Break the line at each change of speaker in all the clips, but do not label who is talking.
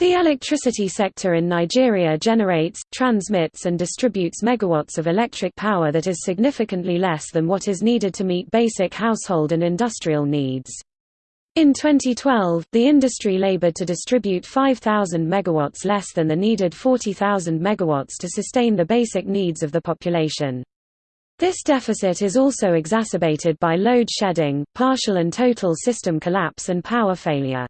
The electricity sector in Nigeria generates, transmits and distributes megawatts of electric power that is significantly less than what is needed to meet basic household and industrial needs. In 2012, the industry labored to distribute 5,000 megawatts less than the needed 40,000 megawatts to sustain the basic needs of the population. This deficit is also exacerbated by load shedding, partial and total system collapse and power failure.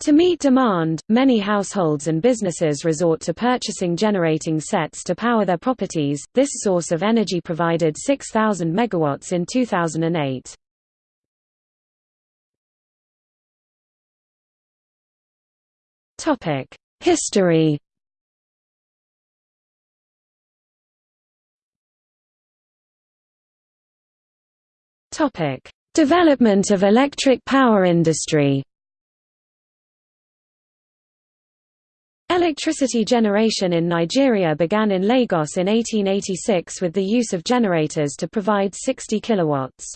To meet demand, many households and businesses resort to purchasing generating sets to power their properties. This source of energy provided 6000 megawatts in 2008. Topic: History. Topic: Development of electric power industry. Electricity generation in Nigeria began in Lagos in 1886 with the use of generators to provide 60 kilowatts.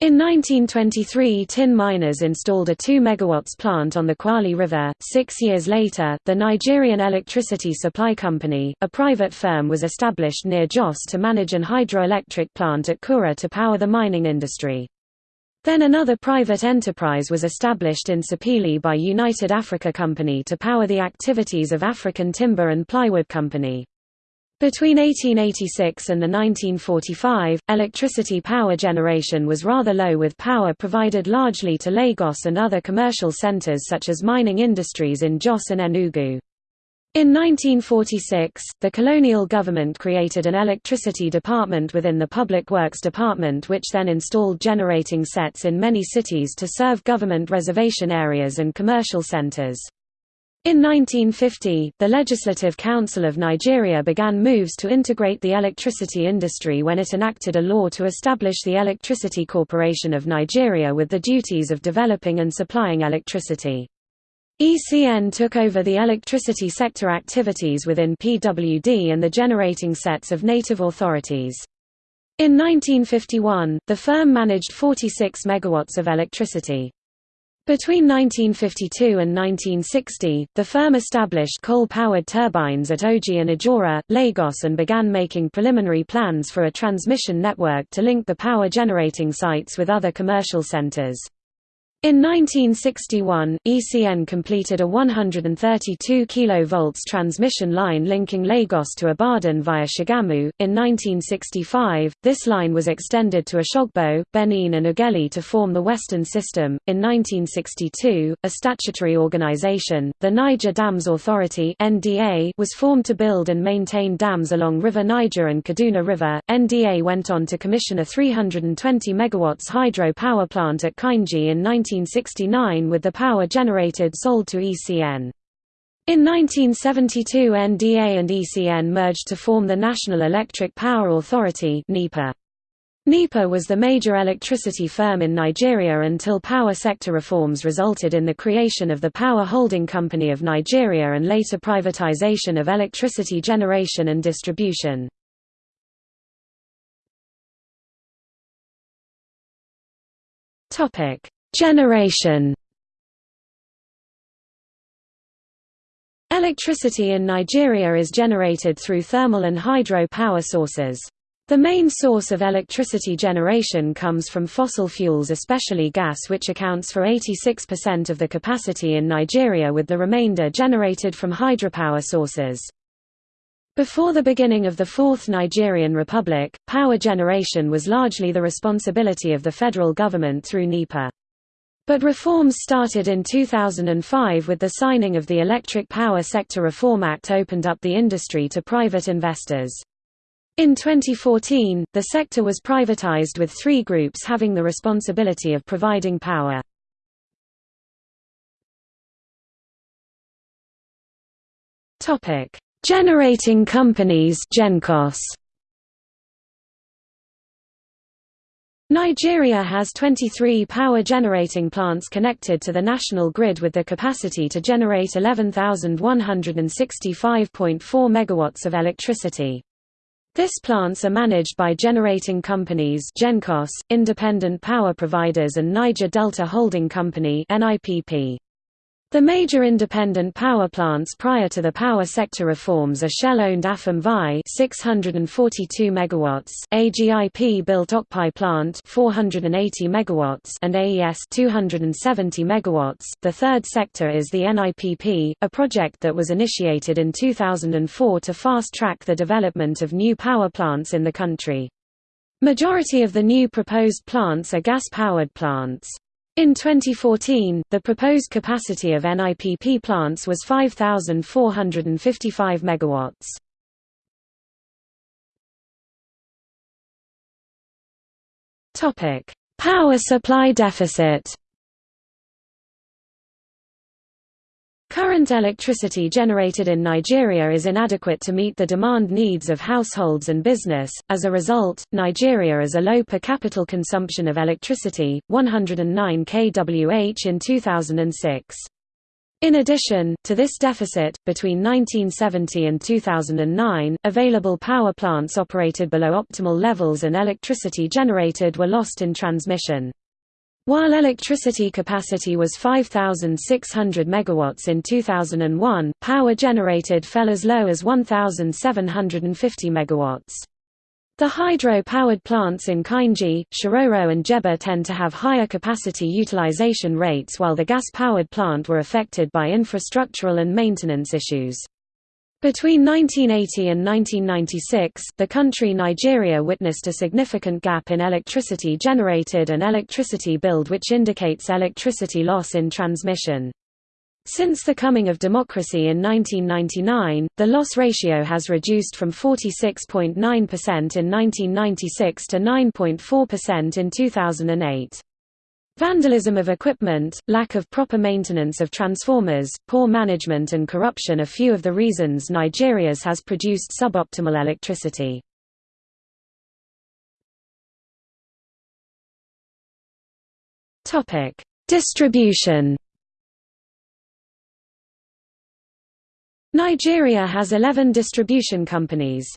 In 1923 tin miners installed a 2 MW plant on the Kwali River. Six years later, the Nigerian Electricity Supply Company, a private firm was established near Jos to manage an hydroelectric plant at Kura to power the mining industry. Then another private enterprise was established in Sapele by United Africa Company to power the activities of African Timber and Plywood Company. Between 1886 and the 1945, electricity power generation was rather low with power provided largely to Lagos and other commercial centers such as mining industries in Jos and Enugu. In 1946, the colonial government created an electricity department within the Public Works Department which then installed generating sets in many cities to serve government reservation areas and commercial centers. In 1950, the Legislative Council of Nigeria began moves to integrate the electricity industry when it enacted a law to establish the Electricity Corporation of Nigeria with the duties of developing and supplying electricity. ECN took over the electricity sector activities within PWD and the generating sets of native authorities. In 1951, the firm managed 46 megawatts of electricity. Between 1952 and 1960, the firm established coal-powered turbines at Oji and Ijora, Lagos and began making preliminary plans for a transmission network to link the power-generating sites with other commercial centers. In 1961, ECN completed a 132 kV transmission line linking Lagos to Ibadan via Shagamu. In 1965, this line was extended to Osogbo, Benin, and Ughelli to form the Western System. In 1962, a statutory organization, the Niger Dams Authority (NDA), was formed to build and maintain dams along River Niger and Kaduna River. NDA went on to commission a 320 MW hydro power plant at Kainji in 19 1969 with the power generated sold to ECN. In 1972 NDA and ECN merged to form the National Electric Power Authority NEPA. NEPA was the major electricity firm in Nigeria until power sector reforms resulted in the creation of the Power Holding Company of Nigeria and later privatization of electricity generation and distribution. Generation Electricity in Nigeria is generated through thermal and hydro power sources. The main source of electricity generation comes from fossil fuels especially gas which accounts for 86% of the capacity in Nigeria with the remainder generated from hydropower sources. Before the beginning of the Fourth Nigerian Republic, power generation was largely the responsibility of the federal government through NEPA. But reforms started in 2005 with the signing of the Electric Power Sector Reform Act opened up the industry to private investors. In 2014, the sector was privatized with three groups having the responsibility of providing power. Generating companies GenCos. Nigeria has 23 power generating plants connected to the national grid with the capacity to generate 11,165.4 megawatts of electricity. These plants are managed by generating companies GenCos, independent power providers and Niger Delta Holding Company NIPP. The major independent power plants prior to the power sector reforms are Shell-owned Afam Vai 642 megawatts, AGIP-built Okpai plant 480 megawatts, and AES 270 megawatts. The third sector is the NIPP, a project that was initiated in 2004 to fast-track the development of new power plants in the country. Majority of the new proposed plants are gas-powered plants. In 2014, the proposed capacity of NIPP plants was 5,455 megawatts. Topic: Power supply deficit. Current electricity generated in Nigeria is inadequate to meet the demand needs of households and business. As a result, Nigeria is a low per capita consumption of electricity, 109 kWh in 2006. In addition, to this deficit, between 1970 and 2009, available power plants operated below optimal levels and electricity generated were lost in transmission. While electricity capacity was 5,600 megawatts in 2001, power generated fell as low as 1,750 megawatts. The hydro-powered plants in Kainji, Shiroro and Jebba tend to have higher capacity utilization rates while the gas-powered plant were affected by infrastructural and maintenance issues. Between 1980 and 1996, the country Nigeria witnessed a significant gap in electricity generated and electricity billed which indicates electricity loss in transmission. Since the coming of democracy in 1999, the loss ratio has reduced from 46.9% in 1996 to 9.4% in 2008. Vandalism of equipment, lack of proper maintenance of transformers, poor management and corruption are few of the reasons Nigeria's has produced suboptimal electricity. Distribution Nigeria has 11 distribution companies.